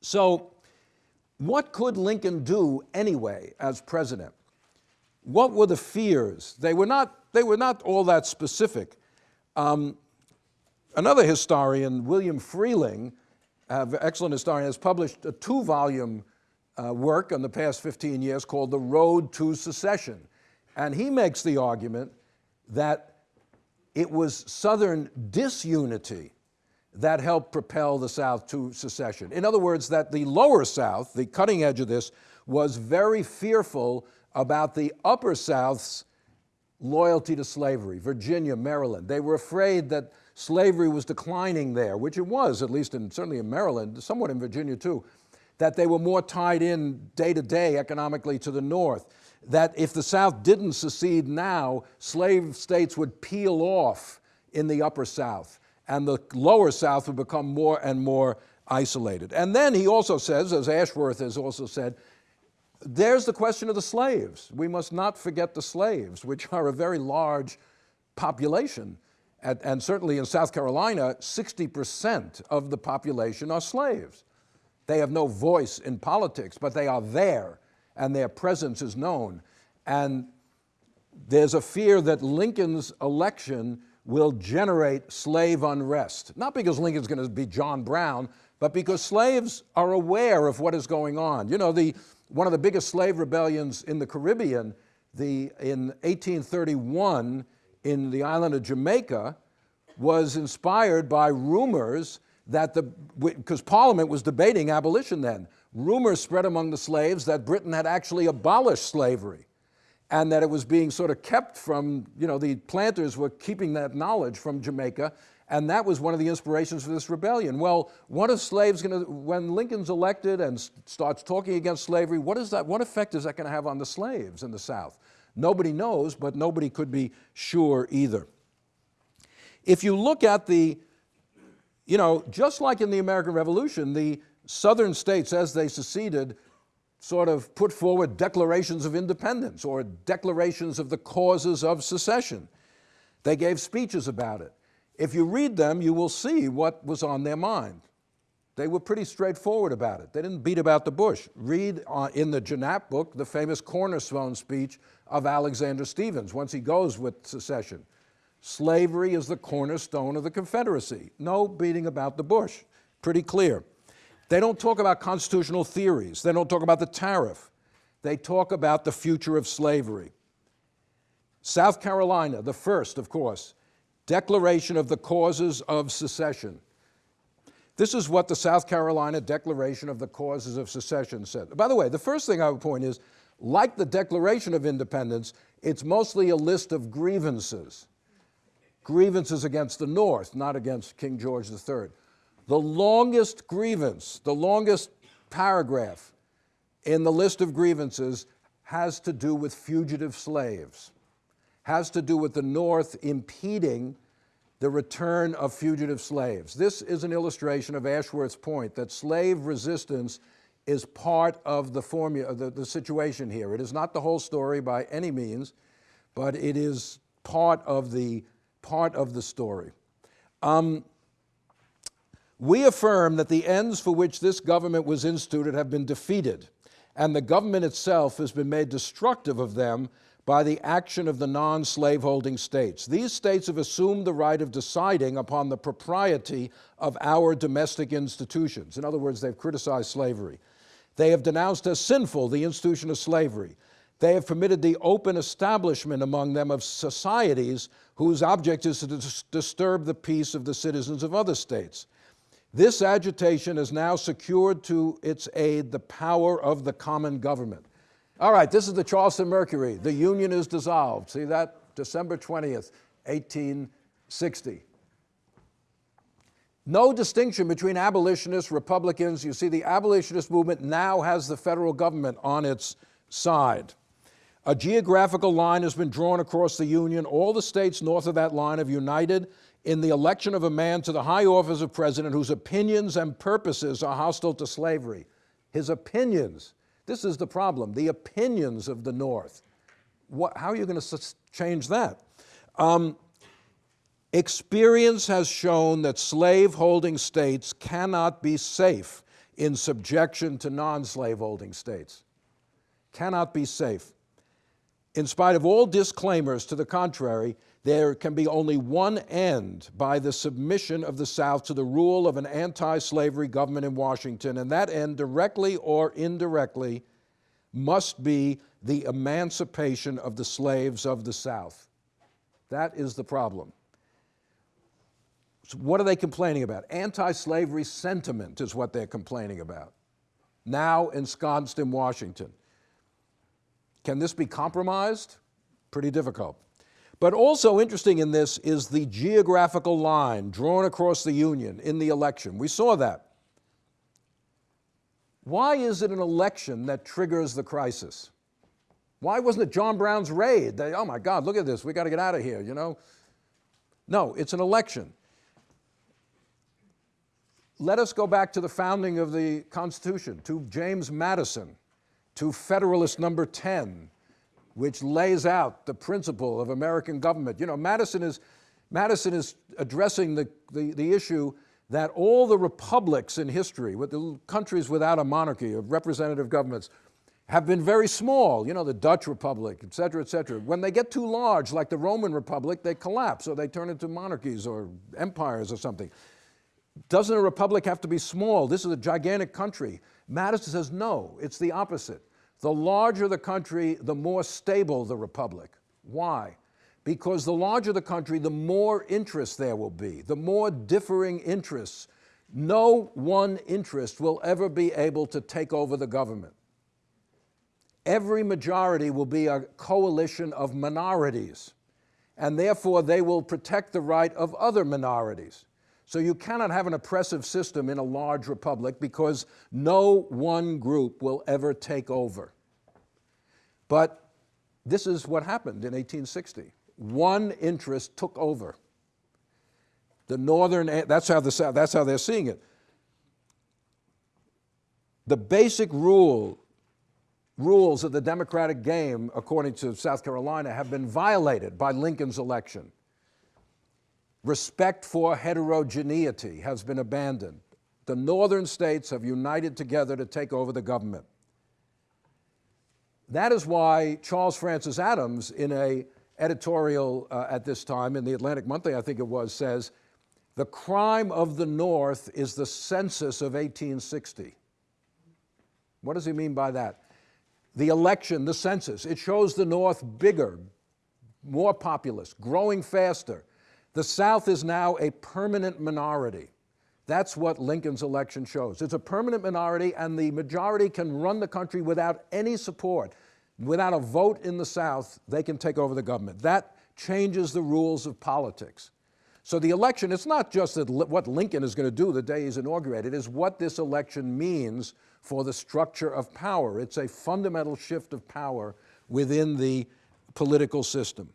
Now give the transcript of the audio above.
So what could Lincoln do anyway as president? What were the fears? They were not, they were not all that specific. Um, another historian, William Freehling, an excellent historian, has published a two-volume uh, work in the past 15 years called The Road to Secession. And he makes the argument that it was Southern disunity that helped propel the South to secession. In other words, that the lower South, the cutting edge of this, was very fearful about the upper South's loyalty to slavery, Virginia, Maryland. They were afraid that slavery was declining there, which it was, at least in, certainly in Maryland, somewhat in Virginia too, that they were more tied in day to day economically to the North, that if the South didn't secede now, slave states would peel off in the upper South and the lower South would become more and more isolated. And then he also says, as Ashworth has also said, there's the question of the slaves. We must not forget the slaves, which are a very large population. And, certainly in South Carolina, 60% of the population are slaves. They have no voice in politics, but they are there, and their presence is known. And there's a fear that Lincoln's election will generate slave unrest. Not because Lincoln's going to be John Brown, but because slaves are aware of what is going on. You know, the, one of the biggest slave rebellions in the Caribbean, the, in 1831 in the island of Jamaica, was inspired by rumors that the, because Parliament was debating abolition then, rumors spread among the slaves that Britain had actually abolished slavery and that it was being sort of kept from, you know, the planters were keeping that knowledge from Jamaica, and that was one of the inspirations for this rebellion. Well, what are slaves going to, when Lincoln's elected and starts talking against slavery, what is that, what effect is that going to have on the slaves in the South? Nobody knows, but nobody could be sure either. If you look at the, you know, just like in the American Revolution, the southern states, as they seceded, sort of put forward declarations of independence or declarations of the causes of secession. They gave speeches about it. If you read them, you will see what was on their mind. They were pretty straightforward about it. They didn't beat about the bush. Read uh, in the Janap book the famous cornerstone speech of Alexander Stephens once he goes with secession. Slavery is the cornerstone of the Confederacy. No beating about the bush. Pretty clear. They don't talk about constitutional theories. They don't talk about the tariff. They talk about the future of slavery. South Carolina, the first, of course, Declaration of the Causes of Secession. This is what the South Carolina Declaration of the Causes of Secession said. By the way, the first thing I would point is, like the Declaration of Independence, it's mostly a list of grievances. Grievances against the North, not against King George III. The longest grievance, the longest paragraph in the list of grievances has to do with fugitive slaves, has to do with the North impeding the return of fugitive slaves. This is an illustration of Ashworth's point that slave resistance is part of the formula, the, the situation here. It is not the whole story by any means, but it is part of the, part of the story. Um, we affirm that the ends for which this government was instituted have been defeated, and the government itself has been made destructive of them by the action of the non-slaveholding states. These states have assumed the right of deciding upon the propriety of our domestic institutions. In other words, they've criticized slavery. They have denounced as sinful the institution of slavery. They have permitted the open establishment among them of societies whose object is to dis disturb the peace of the citizens of other states. This agitation has now secured to its aid the power of the common government. All right, this is the Charleston Mercury. The Union is dissolved. See that? December 20th, 1860. No distinction between abolitionists, Republicans. You see, the abolitionist movement now has the federal government on its side. A geographical line has been drawn across the Union. All the states north of that line have united in the election of a man to the high office of president whose opinions and purposes are hostile to slavery. His opinions, this is the problem, the opinions of the North. What, how are you going to change that? Um, experience has shown that slave-holding states cannot be safe in subjection to non-slaveholding states. Cannot be safe. In spite of all disclaimers to the contrary, there can be only one end by the submission of the South to the rule of an anti-slavery government in Washington, and that end, directly or indirectly, must be the emancipation of the slaves of the South. That is the problem. So what are they complaining about? Anti-slavery sentiment is what they're complaining about, now ensconced in Washington. Can this be compromised? Pretty difficult. But also interesting in this is the geographical line drawn across the Union in the election. We saw that. Why is it an election that triggers the crisis? Why wasn't it John Brown's raid? They, oh my God, look at this, we got to get out of here, you know? No, it's an election. Let us go back to the founding of the Constitution, to James Madison, to Federalist number 10, which lays out the principle of American government. You know, Madison is, Madison is addressing the, the, the issue that all the republics in history, with the countries without a monarchy of representative governments, have been very small, you know, the Dutch Republic, et cetera, et cetera. When they get too large, like the Roman Republic, they collapse or they turn into monarchies or empires or something. Doesn't a republic have to be small? This is a gigantic country. Madison says, no, it's the opposite. The larger the country, the more stable the republic. Why? Because the larger the country, the more interest there will be, the more differing interests. No one interest will ever be able to take over the government. Every majority will be a coalition of minorities, and therefore they will protect the right of other minorities. So you cannot have an oppressive system in a large republic because no one group will ever take over. But this is what happened in 1860. One interest took over. The northern, that's how, the, that's how they're seeing it. The basic rule, rules of the democratic game, according to South Carolina, have been violated by Lincoln's election. Respect for heterogeneity has been abandoned. The northern states have united together to take over the government. That is why Charles Francis Adams, in a editorial uh, at this time in the Atlantic Monthly, I think it was, says, the crime of the North is the census of 1860. What does he mean by that? The election, the census, it shows the North bigger, more populous, growing faster. The South is now a permanent minority. That's what Lincoln's election shows. It's a permanent minority and the majority can run the country without any support. Without a vote in the South, they can take over the government. That changes the rules of politics. So the election, it's not just that what Lincoln is going to do the day he's inaugurated, it is what this election means for the structure of power. It's a fundamental shift of power within the political system.